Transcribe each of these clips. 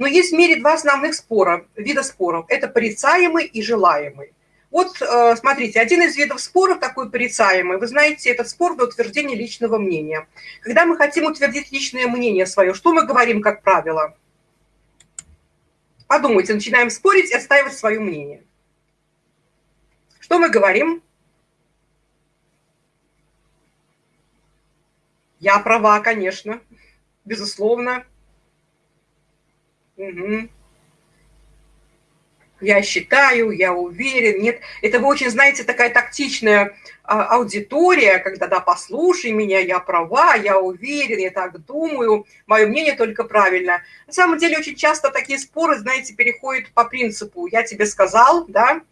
Но есть в мире два основных спора, вида споров. Это порицаемый и желаемый. Вот, э, смотрите, один из видов споров, такой порицаемый, вы знаете, это спор до утверждения личного мнения. Когда мы хотим утвердить личное мнение свое, что мы говорим, как правило? Подумайте, начинаем спорить и отстаивать свое мнение. Что мы говорим? Я права, конечно, безусловно. Угу я считаю, я уверен. Нет, это вы очень, знаете, такая тактичная а, аудитория, когда, да, послушай меня, я права, я уверен, я так думаю, мое мнение только правильно. На самом деле очень часто такие споры, знаете, переходят по принципу «я тебе сказал», да,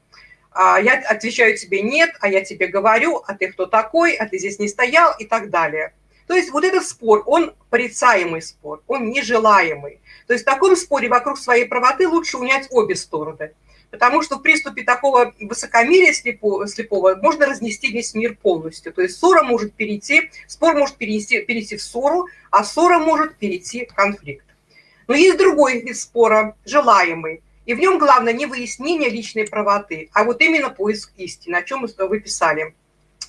а я отвечаю тебе «нет», а я тебе говорю, а ты кто такой, а ты здесь не стоял и так далее. То есть вот этот спор, он порицаемый спор, он нежелаемый. То есть в таком споре вокруг своей правоты лучше унять обе стороны. Потому что в приступе такого высокомерия слепого, слепого можно разнести весь мир полностью. То есть ссора может перейти, спор может перейти, перейти в ссору, а ссора может перейти в конфликт. Но есть другой вид спора, желаемый. И в нем главное не выяснение личной правоты, а вот именно поиск истины, о чем вы писали.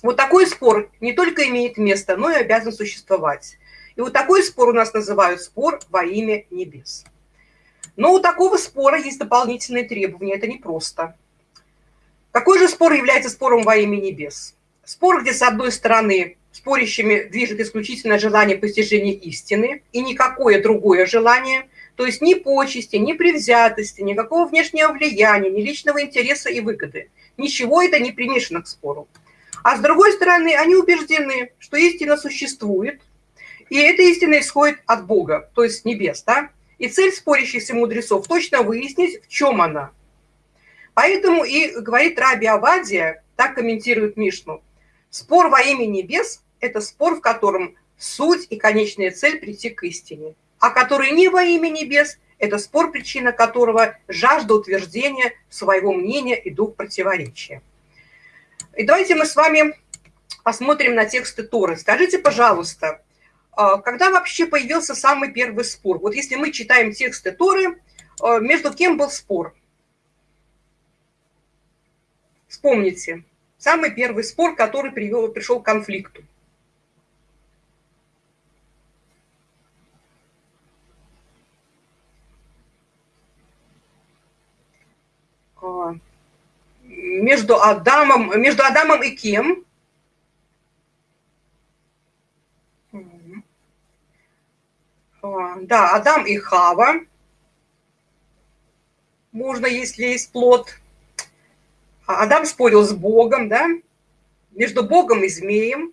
Вот такой спор не только имеет место, но и обязан существовать. И вот такой спор у нас называют спор во имя небес. Но у такого спора есть дополнительные требования, это непросто. Какой же спор является спором во имя небес? Спор, где с одной стороны спорящими движет исключительно желание постижения истины и никакое другое желание, то есть ни почести, ни привзятости, никакого внешнего влияния, ни личного интереса и выгоды. Ничего это не примешано к спору. А с другой стороны, они убеждены, что истина существует, и эта истина исходит от Бога, то есть небес, да? И цель спорящихся мудрецов точно выяснить, в чем она. Поэтому и говорит Раби Авадия, так комментирует Мишну, спор во имя небес – это спор, в котором суть и конечная цель прийти к истине, а который не во имя небес – это спор, причина которого – жажда утверждения своего мнения и дух противоречия. И давайте мы с вами посмотрим на тексты Торы. Скажите, пожалуйста, а, когда вообще появился самый первый спор? Вот если мы читаем тексты Торы, а, между кем был спор? Вспомните, самый первый спор, который привел, пришел к конфликту. А, между Адамом, между Адамом и кем? Да, Адам и Хава. Можно, если есть плод. А Адам спорил с Богом, да? Между Богом и змеем.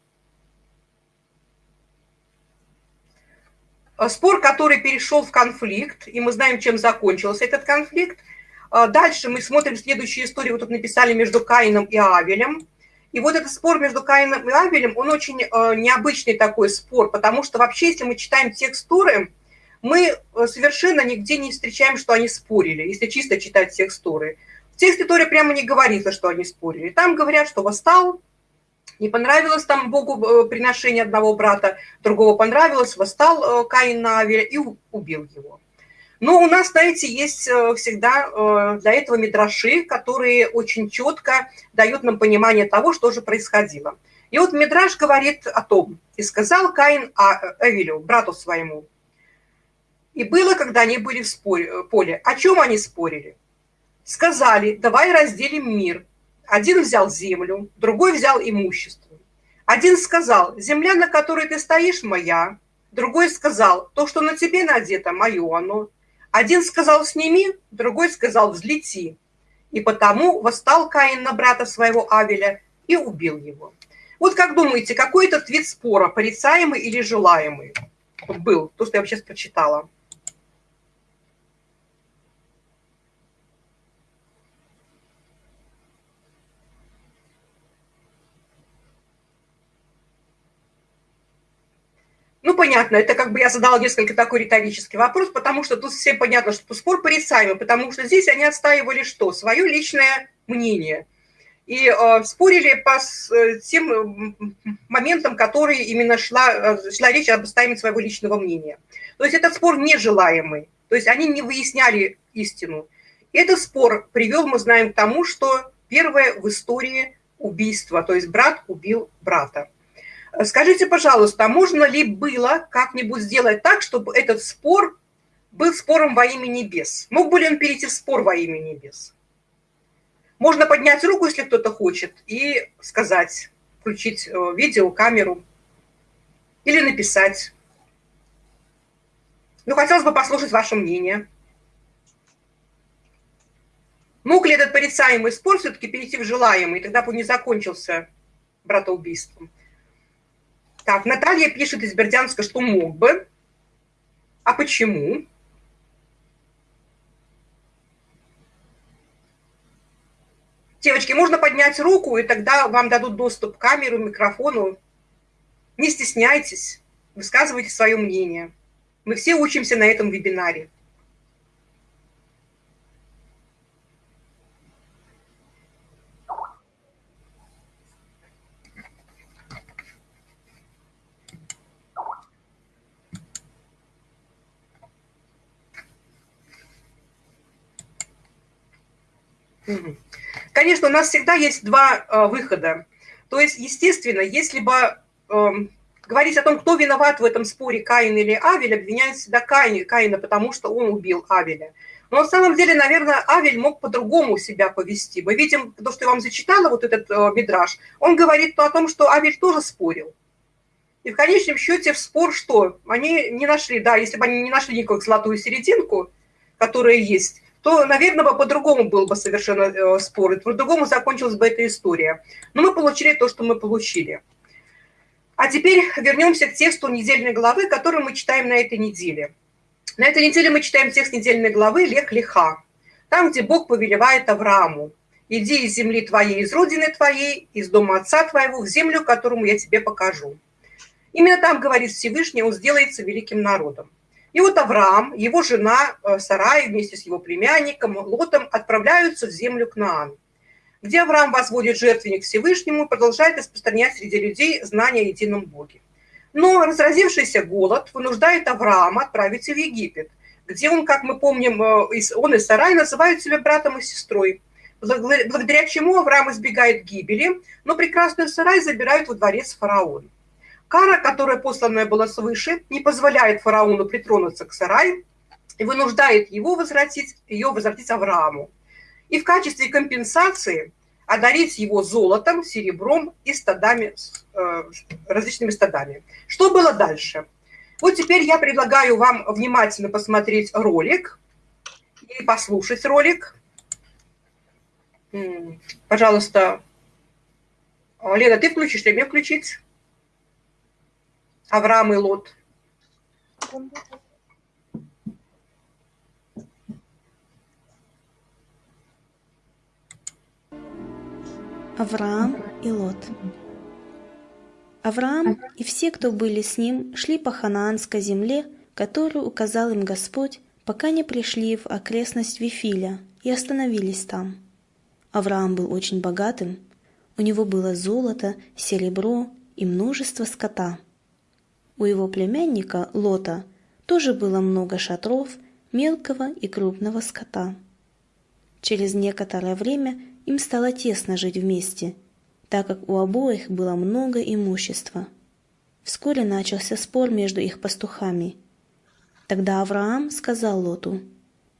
А спор, который перешел в конфликт, и мы знаем, чем закончился этот конфликт. А дальше мы смотрим следующую историю, вот тут написали между Каином и Авелем. И вот этот спор между Каином и Авелем, он очень э, необычный такой спор, потому что вообще, если мы читаем текст Торы, мы э, совершенно нигде не встречаем, что они спорили, если чисто читать текст Торы. В тексте Торы прямо не говорится, что они спорили. Там говорят, что восстал, не понравилось там Богу э, приношение одного брата, другого понравилось, восстал Каин на Авеля и убил его. Но у нас, знаете, есть э, всегда э, для этого мидраши, которые очень четко дают нам понимание того, что же происходило. И вот Мидраш говорит о том, и сказал Каин а, Эвелю, брату своему, и было, когда они были в споре, поле. О чем они спорили? Сказали, давай разделим мир. Один взял землю, другой взял имущество. Один сказал, земля, на которой ты стоишь, моя. Другой сказал, то, что на тебе надето, мое оно. Один сказал «сними», другой сказал «взлети». И потому восстал Каин на брата своего Авеля и убил его. Вот как думаете, какой этот вид спора, порицаемый или желаемый, был? То, что я сейчас прочитала. Ну, понятно, это как бы я задала несколько такой риторический вопрос, потому что тут всем понятно, что спор порицаемый, потому что здесь они отстаивали что? Свое личное мнение. И э, спорили по э, тем моментам, которые именно шла, э, шла речь об отстаивании своего личного мнения. То есть этот спор нежелаемый. То есть они не выясняли истину. Этот спор привел, мы знаем, к тому, что первое в истории убийство, то есть брат убил брата. Скажите, пожалуйста, а можно ли было как-нибудь сделать так, чтобы этот спор был спором во имя небес? Мог бы ли он перейти в спор во имя небес? Можно поднять руку, если кто-то хочет, и сказать, включить э, видео, камеру, или написать. Ну, хотелось бы послушать ваше мнение. Мог ли этот порицаемый спор все-таки перейти в желаемый, тогда бы не закончился братоубийством? Так, Наталья пишет из Бердянска, что мог бы. А почему? Девочки, можно поднять руку, и тогда вам дадут доступ к камеру, микрофону. Не стесняйтесь, высказывайте свое мнение. Мы все учимся на этом вебинаре. Конечно, у нас всегда есть два э, выхода. То есть, естественно, если бы э, говорить о том, кто виноват в этом споре, Каин или Авель, обвиняют всегда Каин, Каина, потому что он убил Авеля. Но на самом деле, наверное, Авель мог по-другому себя повести. Мы видим, то, что я вам зачитала, вот этот э, мидраж, он говорит о том, что Авель тоже спорил. И в конечном счете в спор что? Они не нашли, да, если бы они не нашли никакую золотую серединку, которая есть, то, наверное, по-другому был бы совершенно э, спор, по-другому закончилась бы эта история. Но мы получили то, что мы получили. А теперь вернемся к тексту недельной главы, который мы читаем на этой неделе. На этой неделе мы читаем текст недельной главы Лех Лиха, там, где Бог повелевает Аврааму, «Иди из земли твоей, из родины твоей, из дома отца твоего, в землю, которому я тебе покажу». Именно там, говорит Всевышний, он сделается великим народом. И вот Авраам, его жена э, Сарай вместе с его племянником Лотом отправляются в землю Кнаан, где Авраам возводит жертвенник Всевышнему и продолжает распространять среди людей знания о едином Боге. Но разразившийся голод вынуждает Авраама отправиться в Египет, где он, как мы помним, э, он и Сарай называют себя братом и сестрой, благодаря чему Авраам избегает гибели, но прекрасную Сарай забирают во дворец фараона. Кара, которая посланная была свыше, не позволяет фараону притронуться к сараю и вынуждает его возвратить, ее возвратить Аврааму. И в качестве компенсации одарить его золотом, серебром и стадами, э, различными стадами. Что было дальше? Вот теперь я предлагаю вам внимательно посмотреть ролик и послушать ролик. Пожалуйста, Лена, ты включишь или мне включить? Авраам и Лот. Авраам и Лот. Авраам и все, кто были с ним, шли по ханаанской земле, которую указал им Господь, пока не пришли в окрестность Вифиля и остановились там. Авраам был очень богатым, у него было золото, серебро и множество скота – у его племянника Лота тоже было много шатров, мелкого и крупного скота. Через некоторое время им стало тесно жить вместе, так как у обоих было много имущества. Вскоре начался спор между их пастухами. Тогда Авраам сказал Лоту,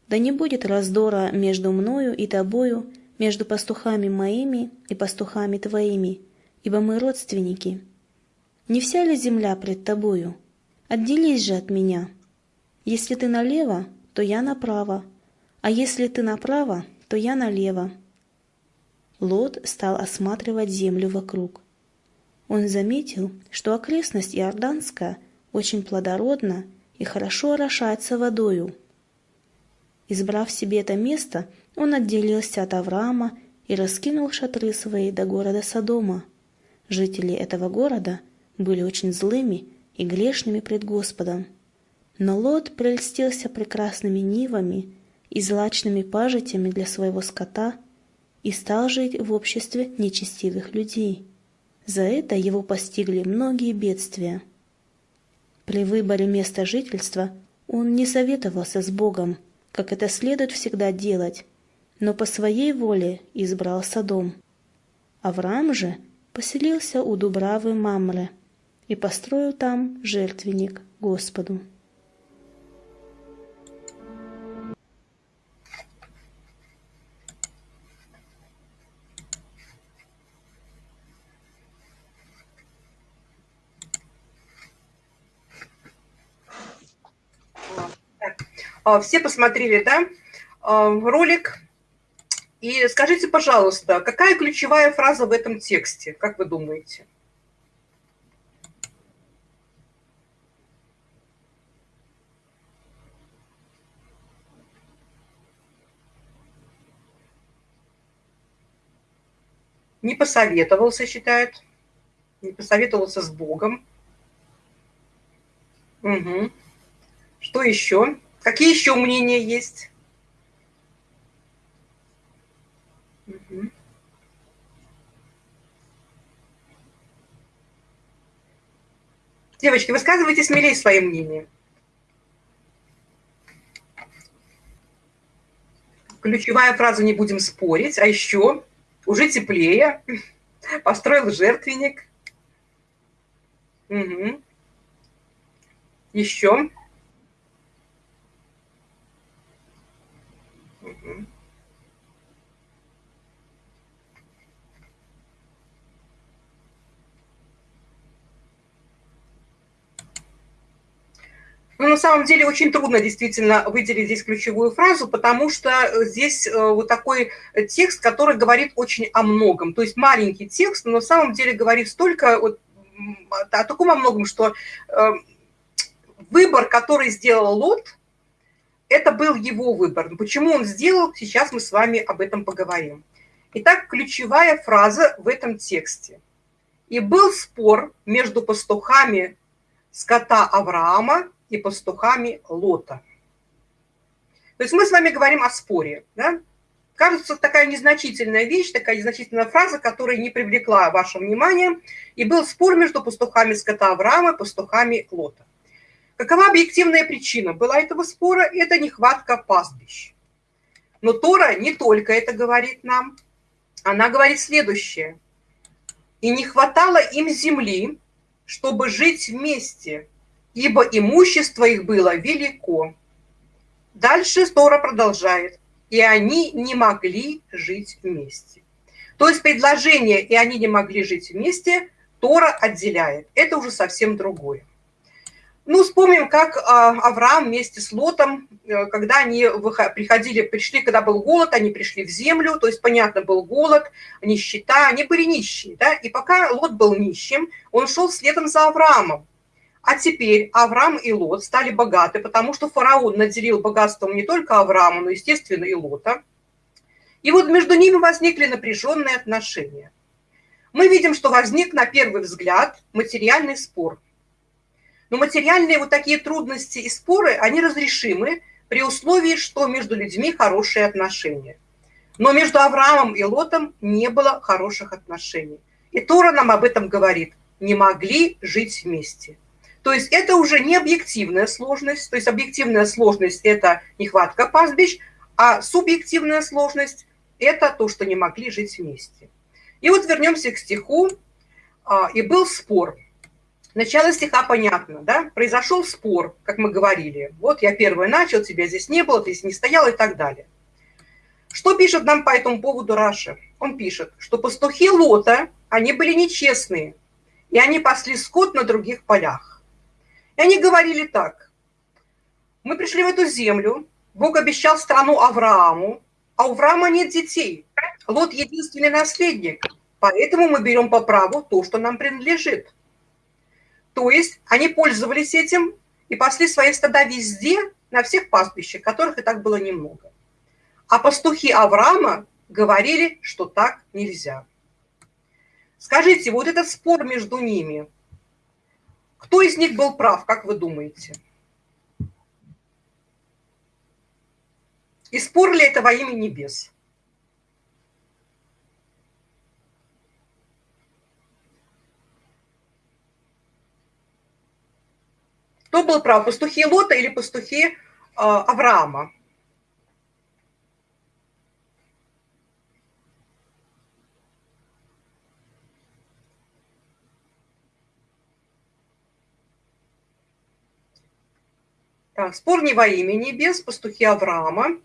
«Да не будет раздора между мною и тобою, между пастухами моими и пастухами твоими, ибо мы родственники». Не вся ли земля пред тобою? Отделись же от меня. Если ты налево, то я направо, а если ты направо, то я налево. Лот стал осматривать землю вокруг. Он заметил, что окрестность Иорданская очень плодородна и хорошо орошается водою. Избрав себе это место, он отделился от Авраама и раскинул шатры свои до города Содома. Жители этого города были очень злыми и грешными пред Господом. Но Лот прельстился прекрасными нивами и злачными пажитями для своего скота и стал жить в обществе нечестивых людей. За это его постигли многие бедствия. При выборе места жительства Он не советовался с Богом, как это следует всегда делать, но по своей воле избрал Содом. Авраам же поселился у Дубравы Мамре и построил там жертвенник Господу. А, все посмотрели, да, а, ролик. И скажите, пожалуйста, какая ключевая фраза в этом тексте, как вы думаете? Не посоветовался, считает. Не посоветовался с Богом. Угу. Что еще? Какие еще мнения есть? Угу. Девочки, высказывайте смелее свои мнения. Ключевая фраза «не будем спорить», а еще уже теплее, построил жертвенник. Угу. Еще. Ну, на самом деле очень трудно действительно выделить здесь ключевую фразу, потому что здесь э, вот такой текст, который говорит очень о многом. То есть маленький текст, но на самом деле говорит столько вот, о таком о многом, что э, выбор, который сделал Лот, это был его выбор. Почему он сделал, сейчас мы с вами об этом поговорим. Итак, ключевая фраза в этом тексте. «И был спор между пастухами скота Авраама и пастухами Лота». То есть мы с вами говорим о споре. Да? Кажется, такая незначительная вещь, такая незначительная фраза, которая не привлекла ваше внимание. И был спор между пастухами скота Авраама и пастухами Лота. Какова объективная причина была этого спора? Это нехватка пастбищ. Но Тора не только это говорит нам. Она говорит следующее. «И не хватало им земли, чтобы жить вместе, ибо имущество их было велико». Дальше Тора продолжает. «И они не могли жить вместе». То есть предложение «и они не могли жить вместе» Тора отделяет. Это уже совсем другое. Ну, вспомним, как а, Авраам вместе с Лотом, э, когда они приходили, пришли, когда был голод, они пришли в землю, то есть, понятно, был голод, нищета, они были нищие, да, и пока Лот был нищим, он шел следом за Авраамом. А теперь Авраам и Лот стали богаты, потому что фараон наделил богатством не только Авраама, но, естественно, и Лота. И вот между ними возникли напряженные отношения. Мы видим, что возник на первый взгляд материальный спор – но материальные вот такие трудности и споры, они разрешимы при условии, что между людьми хорошие отношения. Но между Авраамом и Лотом не было хороших отношений. И Тора нам об этом говорит. Не могли жить вместе. То есть это уже не объективная сложность. То есть объективная сложность – это нехватка пастбищ, а субъективная сложность – это то, что не могли жить вместе. И вот вернемся к стиху. А, «И был спор». Начало стиха понятно, да? Произошел спор, как мы говорили. Вот я первый начал, тебя здесь не было, ты здесь не стоял и так далее. Что пишет нам по этому поводу Раша? Он пишет, что пастухи Лота, они были нечестные, и они пасли скот на других полях. И они говорили так. Мы пришли в эту землю, Бог обещал страну Аврааму, а у Авраама нет детей. Лот единственный наследник, поэтому мы берем по праву то, что нам принадлежит. То есть они пользовались этим и пасли свои стада везде, на всех пастбищах, которых и так было немного. А пастухи Авраама говорили, что так нельзя. Скажите, вот этот спор между ними, кто из них был прав, как вы думаете? И спор ли это во имя небес? Кто был прав, пастухи Лота или пастухи э, Авраама? Так, спор не во имя небес, пастухи Авраама.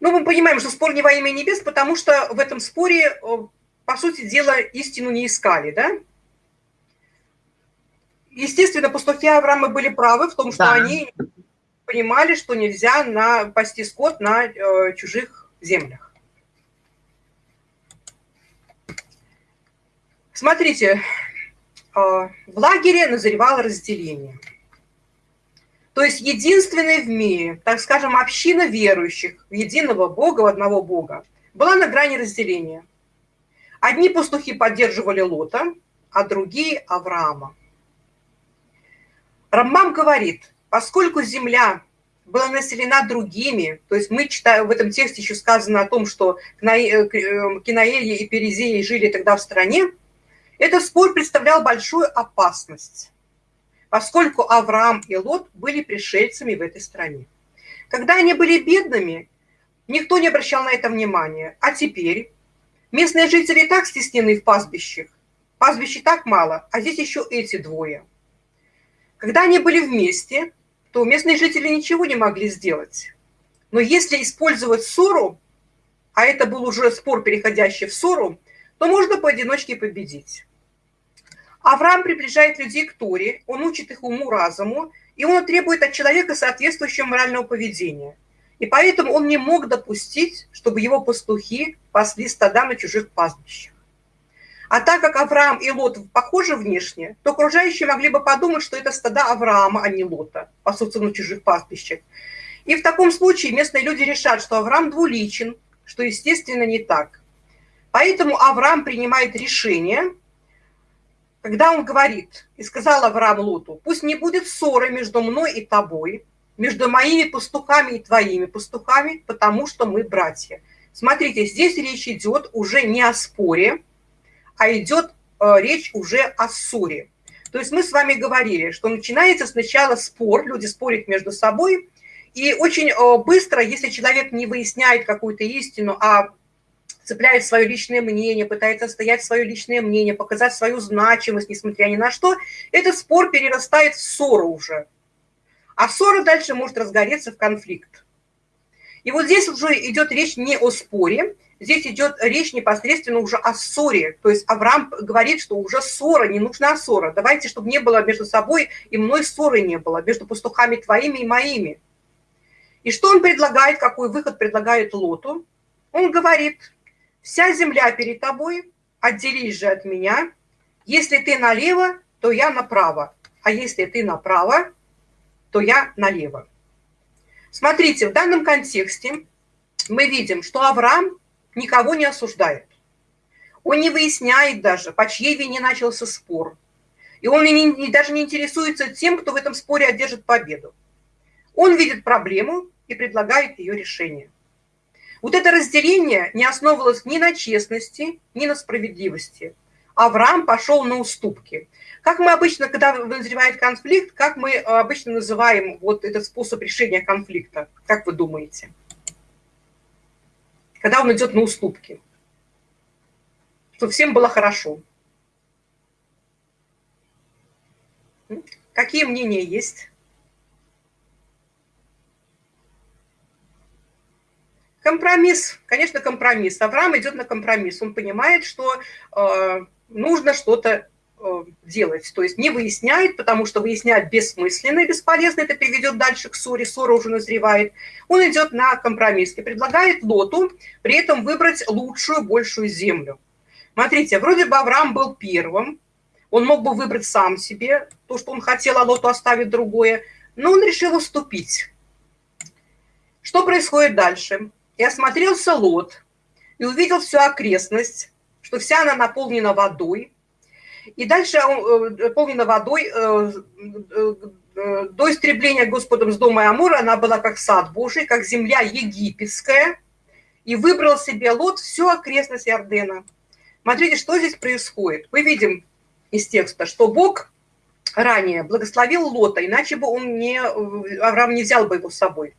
Ну, мы понимаем, что спор не во имя небес, потому что в этом споре, э, по сути дела, истину не искали, да? Естественно, пастухи Авраама были правы в том, что да. они понимали, что нельзя на, пасти скот на э, чужих землях. Смотрите, э, в лагере назревало разделение – то есть единственная в мире, так скажем, община верующих в единого Бога, в одного Бога, была на грани разделения. Одни пастухи поддерживали Лота, а другие – Авраама. Рамбам говорит, поскольку земля была населена другими, то есть мы читаем, в этом тексте еще сказано о том, что э, Кинаэльи и Перезеи жили тогда в стране, этот спор представлял большую опасность поскольку Авраам и Лот были пришельцами в этой стране. Когда они были бедными, никто не обращал на это внимания. А теперь местные жители так стеснены в пастбищах. Пастбища так мало, а здесь еще эти двое. Когда они были вместе, то местные жители ничего не могли сделать. Но если использовать ссору, а это был уже спор, переходящий в ссору, то можно поодиночке победить. Авраам приближает людей к Торе, он учит их уму-разуму, и он требует от человека соответствующего морального поведения. И поэтому он не мог допустить, чтобы его пастухи пасли стада на чужих пастбищах. А так как Авраам и Лот похожи внешне, то окружающие могли бы подумать, что это стада Авраама, а не Лота, пасутся на чужих пастбищах. И в таком случае местные люди решат, что Авраам двуличен, что, естественно, не так. Поэтому Авраам принимает решение – когда он говорит, и сказал Авраам Лоту, пусть не будет ссоры между мной и тобой, между моими пастухами и твоими пастухами, потому что мы братья. Смотрите, здесь речь идет уже не о споре, а идет э, речь уже о ссоре. То есть мы с вами говорили, что начинается сначала спор, люди спорят между собой, и очень э, быстро, если человек не выясняет какую-то истину, а цепляет свое личное мнение, пытается стоять свое личное мнение, показать свою значимость, несмотря ни на что, этот спор перерастает в ссору уже. А ссора дальше может разгореться в конфликт. И вот здесь уже идет речь не о споре, здесь идет речь непосредственно уже о ссоре. То есть Авраам говорит, что уже ссора, не нужна ссора. Давайте, чтобы не было между собой и мной ссоры не было, между пастухами твоими и моими. И что он предлагает, какой выход предлагает Лоту? Он говорит, Вся земля перед тобой, отделись же от меня. Если ты налево, то я направо, а если ты направо, то я налево. Смотрите, в данном контексте мы видим, что Авраам никого не осуждает. Он не выясняет даже, по чьей вине начался спор. И он не, не, даже не интересуется тем, кто в этом споре одержит победу. Он видит проблему и предлагает ее решение. Вот это разделение не основывалось ни на честности, ни на справедливости. Авраам пошел на уступки. Как мы обычно, когда назревает конфликт, как мы обычно называем вот этот способ решения конфликта? Как вы думаете? Когда он идет на уступки. Чтобы всем было хорошо. Какие мнения есть? Компромисс, конечно, компромисс. Авраам идет на компромисс. Он понимает, что э, нужно что-то э, делать. То есть не выясняет, потому что выяснять бессмысленно и бесполезно, это приведет дальше к ссоре, ссора уже назревает. Он идет на компромисс и предлагает Лоту при этом выбрать лучшую, большую землю. Смотрите, вроде бы Авраам был первым, он мог бы выбрать сам себе то, что он хотел, а Лоту оставить другое, но он решил уступить. Что происходит дальше? И осмотрелся лот, и увидел всю окрестность, что вся она наполнена водой. И дальше э, наполнена водой э, э, до истребления Господом с дома Амура она была как сад Божий, как земля египетская, и выбрал себе Лот всю окрестность Иордена. Смотрите, что здесь происходит. Мы видим из текста, что Бог ранее благословил Лота, иначе бы он не, Авраам не взял бы его с собой.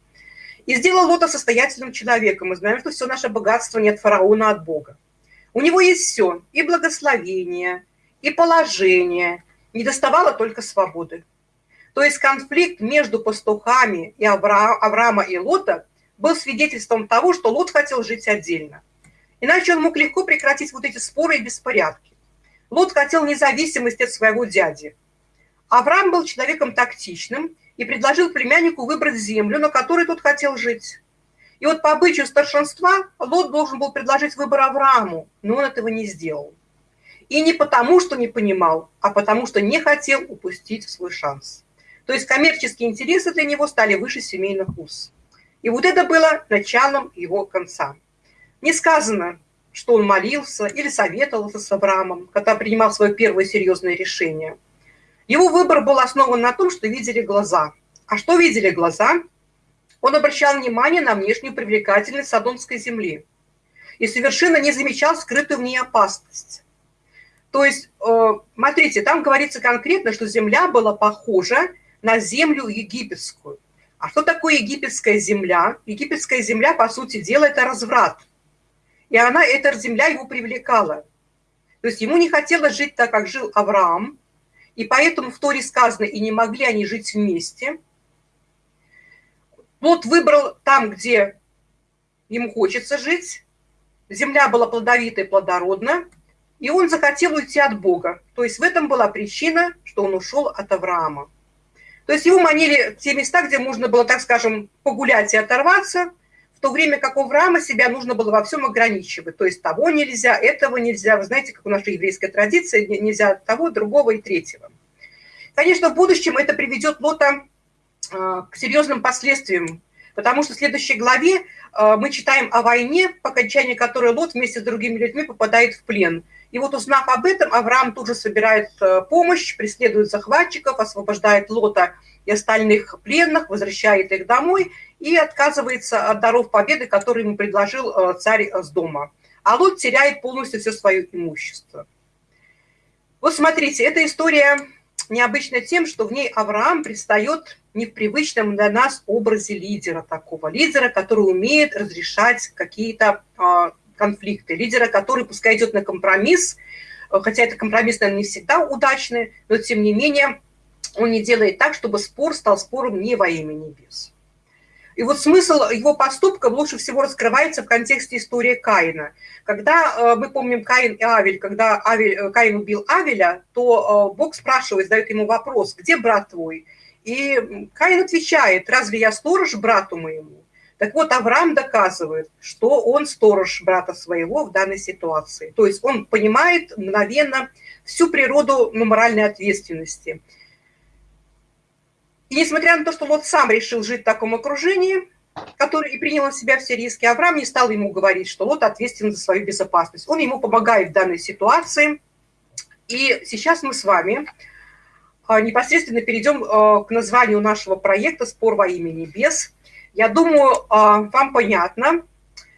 И сделал Лота состоятельным человеком. Мы знаем, что все наше богатство не от фараона, а от Бога. У него есть все, и благословение, и положение, не доставало только свободы. То есть конфликт между пастухами и Авра... Авраама и Лота был свидетельством того, что Лот хотел жить отдельно. Иначе он мог легко прекратить вот эти споры и беспорядки. Лот хотел независимости от своего дяди. Авраам был человеком тактичным и предложил племяннику выбрать землю, на которой тот хотел жить. И вот по обычаю старшинства Лот должен был предложить выбор Аврааму, но он этого не сделал. И не потому, что не понимал, а потому, что не хотел упустить свой шанс. То есть коммерческие интересы для него стали выше семейных уз. И вот это было началом его конца. Не сказано, что он молился или советовался с Авраамом, когда принимал свое первое серьезное решение. Его выбор был основан на том, что видели глаза. А что видели глаза? Он обращал внимание на внешнюю привлекательность Содомской земли и совершенно не замечал скрытую в ней опасность. То есть, э, смотрите, там говорится конкретно, что земля была похожа на землю египетскую. А что такое египетская земля? Египетская земля, по сути дела, это разврат. И она, эта земля его привлекала. То есть ему не хотелось жить так, как жил Авраам, и поэтому в Торе сказано, и не могли они жить вместе. Лот выбрал там, где ему хочется жить, земля была плодовитой, плодородна, и он захотел уйти от Бога. То есть в этом была причина, что он ушел от Авраама. То есть его манили те места, где можно было, так скажем, погулять и оторваться, то время как у Авраама себя нужно было во всем ограничивать. То есть того нельзя, этого нельзя. Вы знаете, как у нашей еврейской традиции, нельзя того, другого и третьего. Конечно, в будущем это приведет Лота а, к серьезным последствиям, потому что в следующей главе а, мы читаем о войне, по окончании которой Лот вместе с другими людьми попадает в плен. И вот узнав об этом, Авраам тут же собирает э, помощь, преследует захватчиков, освобождает Лота и остальных пленных, возвращает их домой и отказывается от даров победы, которые ему предложил э, царь с дома. А Лот теряет полностью все свое имущество. Вот смотрите, эта история необычна тем, что в ней Авраам предстает не в привычном для нас образе лидера такого. Лидера, который умеет разрешать какие-то а, конфликты, лидера, который пускай идет на компромисс, э, хотя это компромисс, наверное, не всегда удачный, но тем не менее он не делает так, чтобы спор стал спором не во имя небес. И вот смысл его поступка лучше всего раскрывается в контексте истории Каина. Когда э, мы помним Каин и Авель, когда Авель, э, Каин убил Авеля, то Бог спрашивает, задает ему вопрос, где брат твой? И Каин отвечает, разве я сторож брату моему? Так вот, Авраам доказывает, что он сторож брата своего в данной ситуации. То есть он понимает мгновенно всю природу ну, моральной ответственности. И несмотря на то, что Лот сам решил жить в таком окружении, который и принял на себя все риски, Авраам не стал ему говорить, что Лот ответственен за свою безопасность. Он ему помогает в данной ситуации. И сейчас мы с вами а, непосредственно перейдем а, к названию нашего проекта «Спор во имя небес», я думаю, а, вам понятно,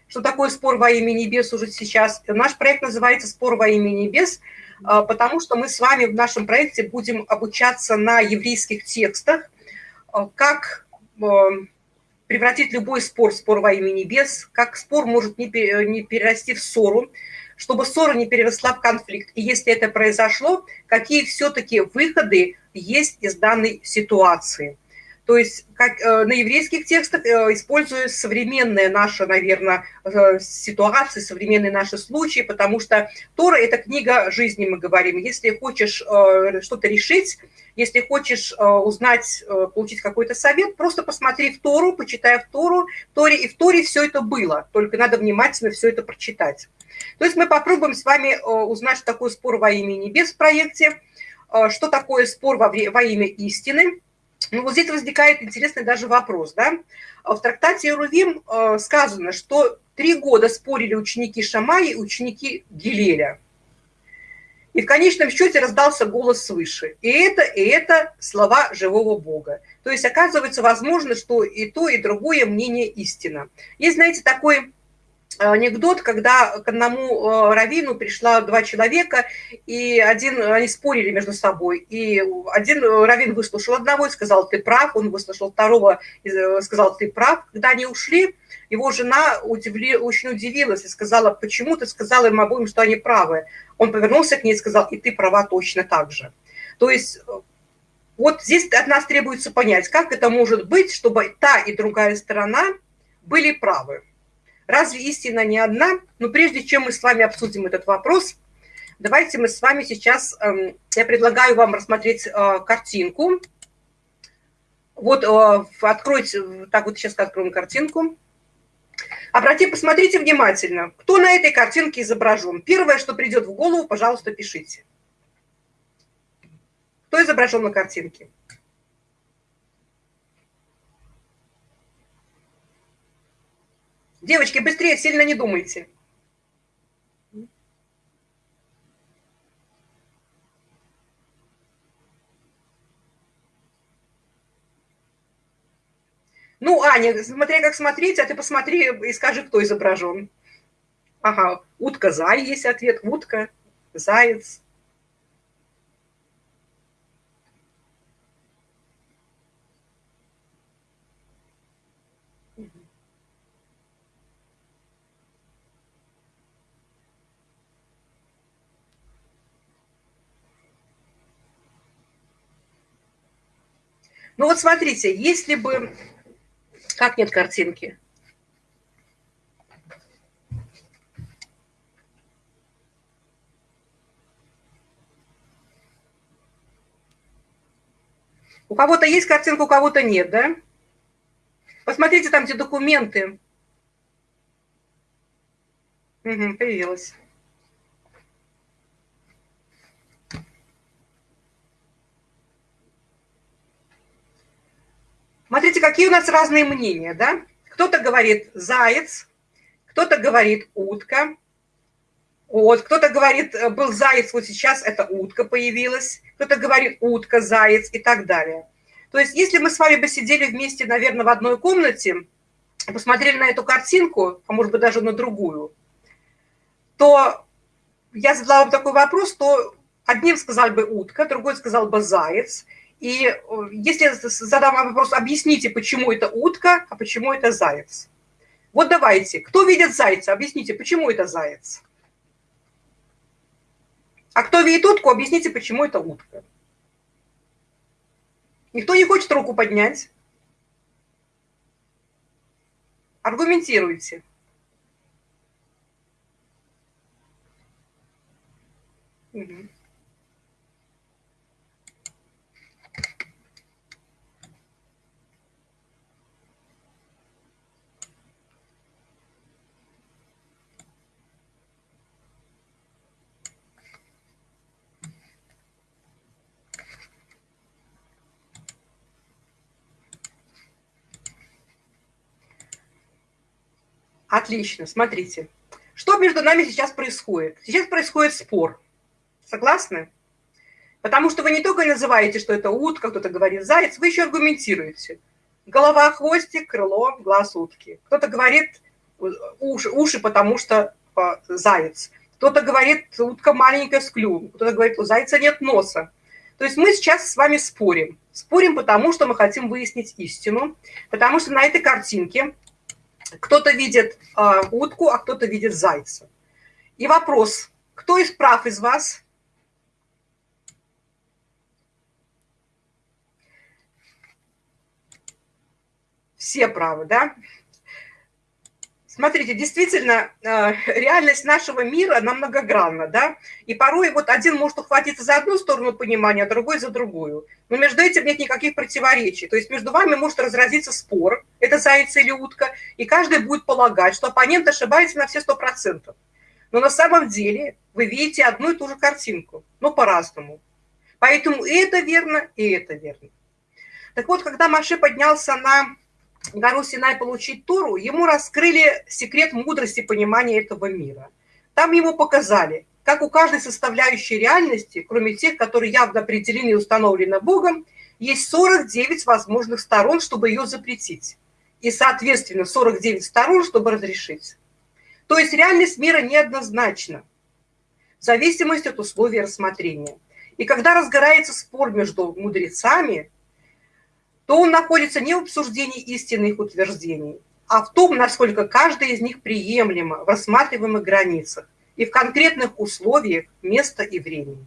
что такое спор во имя небес уже сейчас. Наш проект называется «Спор во имя небес», а, потому что мы с вами в нашем проекте будем обучаться на еврейских текстах, а, как превратить любой спор в спор во имя небес, как спор может не перерасти в ссору, чтобы ссора не переросла в конфликт. И если это произошло, какие все-таки выходы есть из данной ситуации – то есть как, э, на еврейских текстах э, использую современные наши, наверное, э, ситуации, современные наши случаи, потому что Тора – это книга жизни, мы говорим. Если хочешь что-то решить, если хочешь узнать, получить какой-то совет, просто посмотри в Тору, почитай в Тору, в Торе, и в Торе все это было, только надо внимательно все это прочитать. То есть мы попробуем с вами узнать, что такое спор во имя небес в проекте, что такое спор во, во имя истины – ну, вот здесь возникает интересный даже вопрос, да. В трактате Рувим э, сказано, что три года спорили ученики Шамаи и ученики Гилеля. И в конечном счете раздался голос свыше. И это, и это слова живого Бога. То есть оказывается возможно, что и то, и другое мнение истина. Есть, знаете, такой анекдот, когда к одному э, раввину пришла два человека, и один, они спорили между собой, и один раввин выслушал одного и сказал, ты прав, он выслушал второго и э, сказал, ты прав. Когда они ушли, его жена удивли, очень удивилась и сказала, почему ты сказала им обоим, что они правы. Он повернулся к ней и сказал, и ты права точно так же. То есть э, вот здесь от нас требуется понять, как это может быть, чтобы та и другая сторона были правы. Разве истина не одна? Но прежде чем мы с вами обсудим этот вопрос, давайте мы с вами сейчас, эм, я предлагаю вам рассмотреть э, картинку. Вот э, откройте, так вот сейчас откроем картинку. Обратите, посмотрите внимательно, кто на этой картинке изображен. Первое, что придет в голову, пожалуйста, пишите. Кто изображен на картинке? Девочки, быстрее, сильно не думайте. Ну, Аня, смотри, как смотреть, а ты посмотри и скажи, кто изображен. Ага, утка-зай есть ответ, утка, заяц. Ну вот смотрите, если бы... Как нет картинки? У кого-то есть картинка, у кого-то нет, да? Посмотрите там, где документы. Угу, появилась. Смотрите, какие у нас разные мнения, да? Кто-то говорит заяц, кто-то говорит утка, вот, кто-то говорит, э, был заяц, вот сейчас это утка появилась, кто-то говорит утка, заяц и так далее. То есть если мы с вами бы сидели вместе, наверное, в одной комнате, посмотрели на эту картинку, а может быть даже на другую, то я задала вам такой вопрос, то одним сказал бы утка, другой сказал бы заяц, и э, если задам вопрос, объясните, почему это утка, а почему это заяц. Вот давайте, кто видит зайца, объясните, почему это заяц. А кто видит утку, объясните, почему это утка. Никто не хочет руку поднять. Аргументируйте. Угу. Отлично, смотрите. Что между нами сейчас происходит? Сейчас происходит спор. Согласны? Потому что вы не только называете, что это утка, кто-то говорит заяц, вы еще аргументируете. Голова, хвостик, крыло, глаз утки. Кто-то говорит уши, уши потому что а, заяц. Кто-то говорит, утка маленькая с клювом. Кто-то говорит, у зайца нет носа. То есть мы сейчас с вами спорим. Спорим потому, что мы хотим выяснить истину. Потому что на этой картинке кто-то видит э, утку, а кто-то видит зайца. И вопрос, кто из прав из вас? Все правы, да? Смотрите, действительно, э, реальность нашего мира, она многогранна, да, и порой вот один может ухватиться за одну сторону понимания, а другой за другую. Но между этим нет никаких противоречий. То есть между вами может разразиться спор, это заяц или утка, и каждый будет полагать, что оппонент ошибается на все сто процентов. Но на самом деле вы видите одну и ту же картинку, но по-разному. Поэтому и это верно, и это верно. Так вот, когда Маше поднялся на гору Синай получить Тору, ему раскрыли секрет мудрости понимания этого мира. Там ему показали, как у каждой составляющей реальности, кроме тех, которые явно определены и установлены Богом, есть 49 возможных сторон, чтобы ее запретить. И, соответственно, 49 сторон, чтобы разрешить. То есть реальность мира неоднозначна, в зависимости от условий рассмотрения. И когда разгорается спор между мудрецами, то он находится не в обсуждении истинных утверждений, а в том, насколько каждый из них приемлемо в рассматриваемых границах и в конкретных условиях места и времени.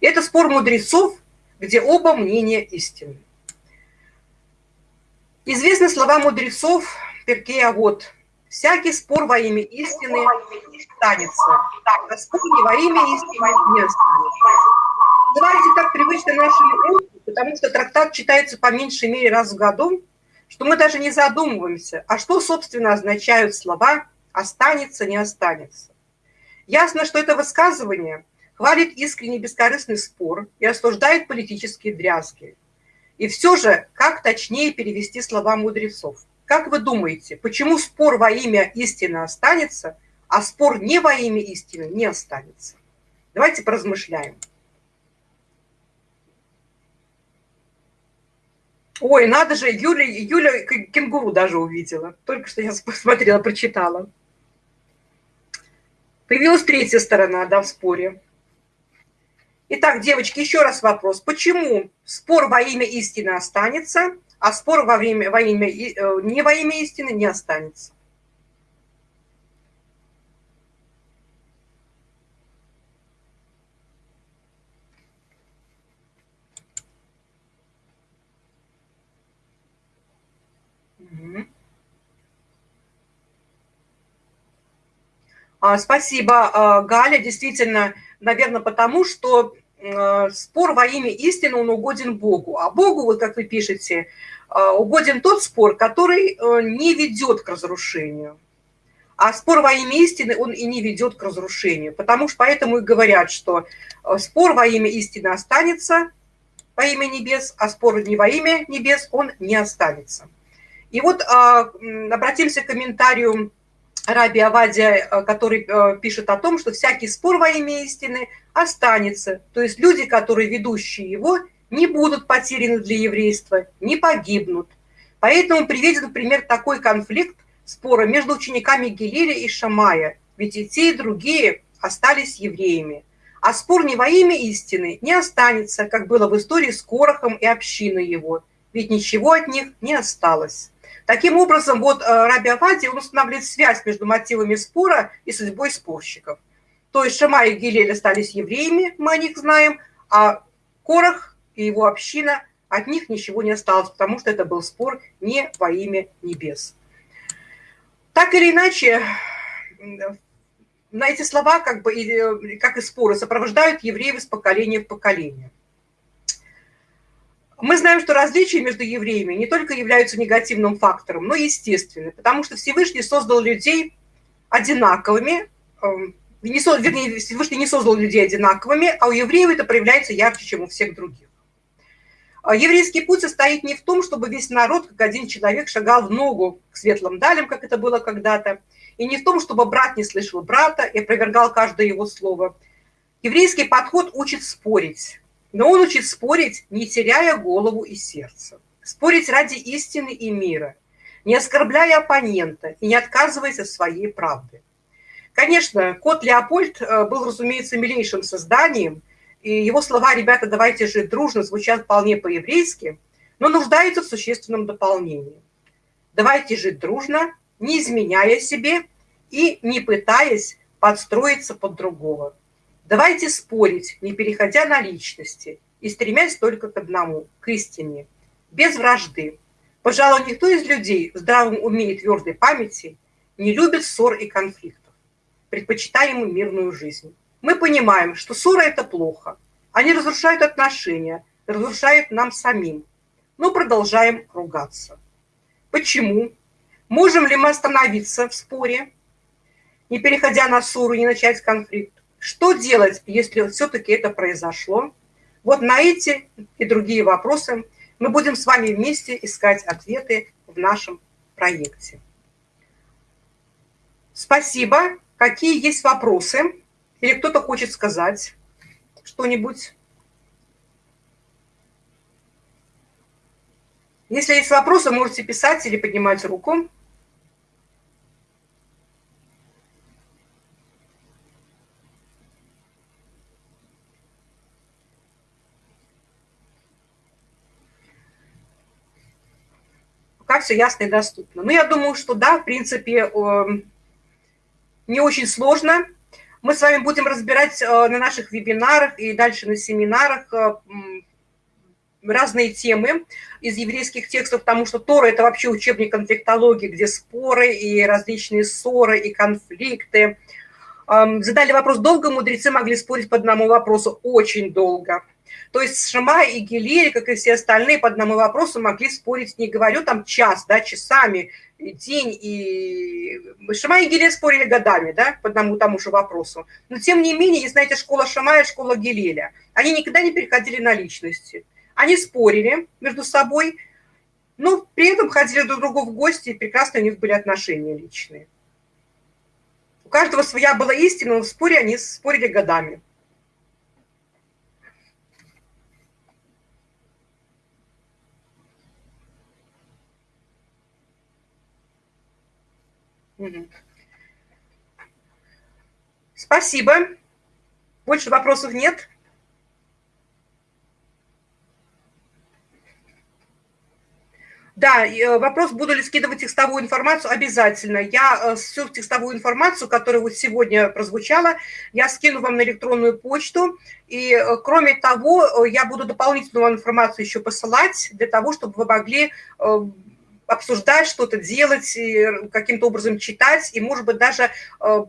Это спор мудрецов, где оба мнения истинны. Известны слова мудрецов Перкея вот «Всякий спор во имя истины останется, а спор не во имя истины не останется». Давайте так привычно нашему уму, потому что трактат читается по меньшей мере раз в году, что мы даже не задумываемся, а что, собственно, означают слова «останется, не останется». Ясно, что это высказывание хвалит искренний бескорыстный спор и осуждает политические дрязги. И все же, как точнее перевести слова мудрецов? Как вы думаете, почему спор во имя истины останется, а спор не во имя истины не останется? Давайте поразмышляем. Ой, надо же, Юля, Юля кенгуру даже увидела. Только что я посмотрела, прочитала. Появилась третья сторона, да, в споре. Итак, девочки, еще раз вопрос. Почему спор во имя истины останется, а спор во, время, во имя, э, не во имя истины не останется? А, спасибо, а, Галя. Действительно, наверное, потому что э, спор во имя истины, он угоден Богу. А Богу, вот как вы пишете, а, угоден тот спор, который э, не ведет к разрушению. А спор во имя истины, он и не ведет к разрушению. Потому что поэтому и говорят, что э, спор во имя истины останется во имя небес, а спор не во имя небес, он не останется. И вот обратимся к комментарию Раби Авадия, э, который э, пишет о том, что всякий спор во имя истины останется. То есть люди, которые ведущие его, не будут потеряны для еврейства, не погибнут. Поэтому приведен, например, такой конфликт спора между учениками Гелиля и Шамая, ведь и те, и другие остались евреями. А спор не во имя истины не останется, как было в истории с Корохом и общиной его, ведь ничего от них не осталось. Таким образом, вот э, Раби Авади, он устанавливает связь между мотивами спора и судьбой спорщиков. То есть Шама и Гилель остались евреями, мы о них знаем, а Корах и его община, от них ничего не осталось, потому что это был спор не во имя небес. Так или иначе, на эти слова, как бы, как и споры, сопровождают евреев из поколения в поколение. Мы знаем, что различия между евреями не только являются негативным фактором, но и естественны, потому что Всевышний создал людей одинаковыми, эм, не, вернее, Всевышний не создал людей одинаковыми, а у евреев это проявляется ярче, чем у всех других. А еврейский путь состоит не в том, чтобы весь народ, как один человек, шагал в ногу к светлым далям, как это было когда-то, и не в том, чтобы брат не слышал брата и опровергал каждое его слово. Еврейский подход учит спорить, но он учит спорить, не теряя голову и сердце. Спорить ради истины и мира, не оскорбляя оппонента и не отказываясь от своей правды. Конечно, кот Леопольд э, был, разумеется, милейшим созданием, и его слова «ребята, давайте жить дружно» звучат вполне по-еврейски, но нуждаются в существенном дополнении. Давайте жить дружно, не изменяя себе и не пытаясь подстроиться под другого. Давайте спорить, не переходя на личности, и стремясь только к одному, к истине, без вражды. Пожалуй, никто из людей в здравом уме и твердой памяти не любит ссор и конфликтов, предпочитаем ему мирную жизнь. Мы понимаем, что ссоры – это плохо. Они разрушают отношения, разрушают нам самим. Но продолжаем ругаться. Почему? Можем ли мы остановиться в споре, не переходя на ссору, не начать конфликт? Что делать, если все-таки это произошло? Вот на эти и другие вопросы мы будем с вами вместе искать ответы в нашем проекте. Спасибо. Какие есть вопросы? Или кто-то хочет сказать что-нибудь? Если есть вопросы, можете писать или поднимать руку. Пока все ясно и доступно. Но я думаю, что да, в принципе, не очень сложно. Мы с вами будем разбирать э, на наших вебинарах и дальше на семинарах э, разные темы из еврейских текстов, потому что Тора – это вообще учебник конфликтологии, где споры и различные ссоры и конфликты. Задали вопрос, долго мудрецы могли спорить по одному вопросу? Очень долго. То есть Шама и Гилель, как и все остальные, по одному вопросу могли спорить, не говорю там час, да, часами, день, и Шама и Гилель спорили годами, да, по одному тому же вопросу. Но тем не менее, есть, знаете, школа Шама и школа Гилеля. Они никогда не переходили на личности. Они спорили между собой, но при этом ходили друг к другу в гости, и прекрасно у них были отношения личные. У каждого своя была истина, но в споре они спорили годами. Спасибо. Больше вопросов нет? Да, э, вопрос, буду ли скидывать текстовую информацию, обязательно. Я э, всю текстовую информацию, которая вот сегодня прозвучала, я скину вам на электронную почту. И э, кроме того, я буду дополнительную информацию еще посылать для того, чтобы вы могли обсуждать что-то, делать, каким-то образом читать, и, может быть, даже э,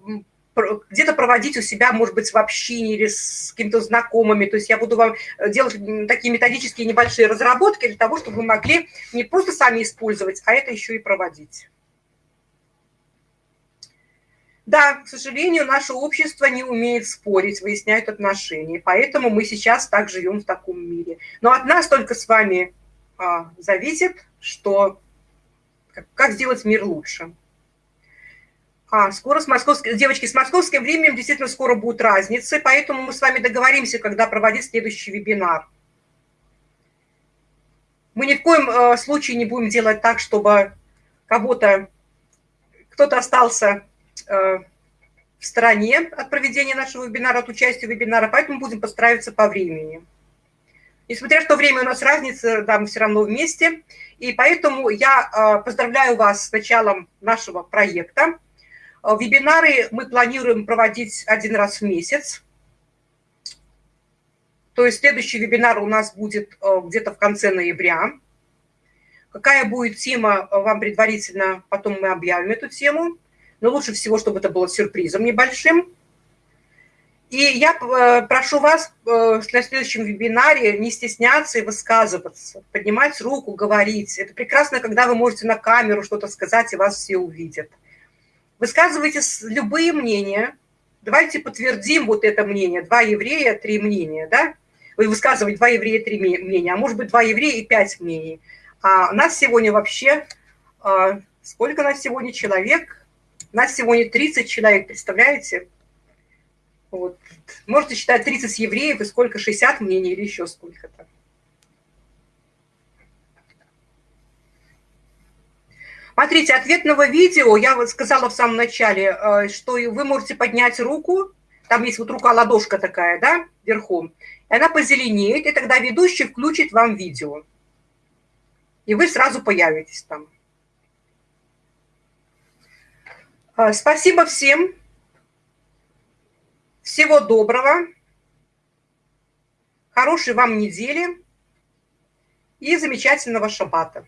где-то проводить у себя, может быть, в общине или с какими-то знакомыми. То есть я буду вам делать такие методические небольшие разработки для того, чтобы вы могли не просто сами использовать, а это еще и проводить. Да, к сожалению, наше общество не умеет спорить, выяснять отношения, поэтому мы сейчас так живем в таком мире. Но от нас только с вами а, зависит, что как сделать мир лучше. А, скоро с московским, девочки, с московским временем действительно скоро будут разницы, поэтому мы с вами договоримся, когда проводить следующий вебинар. Мы ни в коем э, случае не будем делать так, чтобы кого-то, кто-то остался э, в стороне от проведения нашего вебинара, от участия в вебинаре, поэтому будем подстраиваться по времени. Несмотря что время у нас разница, да, мы все равно вместе. И поэтому я а, поздравляю вас с началом нашего проекта. А, вебинары мы планируем проводить один раз в месяц. То есть следующий вебинар у нас будет а, где-то в конце ноября. Какая будет тема, вам предварительно, потом мы объявим эту тему. Но лучше всего, чтобы это было сюрпризом небольшим. И я э, прошу вас э, на следующем вебинаре не стесняться и высказываться, поднимать руку, говорить. Это прекрасно, когда вы можете на камеру что-то сказать, и вас все увидят. Высказывайте любые мнения. Давайте подтвердим вот это мнение. Два еврея, три мнения, да? Вы высказываете два еврея, три мнения, а может быть два еврея и пять мнений. А нас сегодня вообще, а, сколько нас сегодня человек? Нас сегодня 30 человек, представляете? Вот. Можете считать 30 евреев и сколько, 60 мнений или еще сколько-то. Смотрите, ответного видео, я вот сказала в самом начале, э, что вы можете поднять руку, там есть вот рука-ладошка такая, да, верхом, и она позеленеет, и тогда ведущий включит вам видео. И вы сразу появитесь там. Э, спасибо всем. Всего доброго, хорошей вам недели и замечательного шаббата.